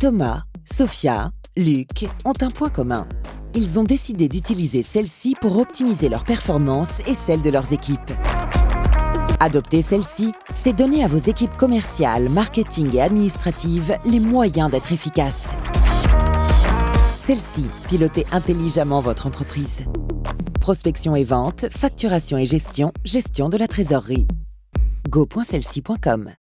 Thomas, Sophia, Luc ont un point commun. Ils ont décidé d'utiliser celle-ci pour optimiser leurs performance et celle de leurs équipes. Adopter celle-ci, c'est donner à vos équipes commerciales, marketing et administratives les moyens d'être efficaces. Celle-ci, pilotez intelligemment votre entreprise. Prospection et vente, facturation et gestion, gestion de la trésorerie. go.celci.com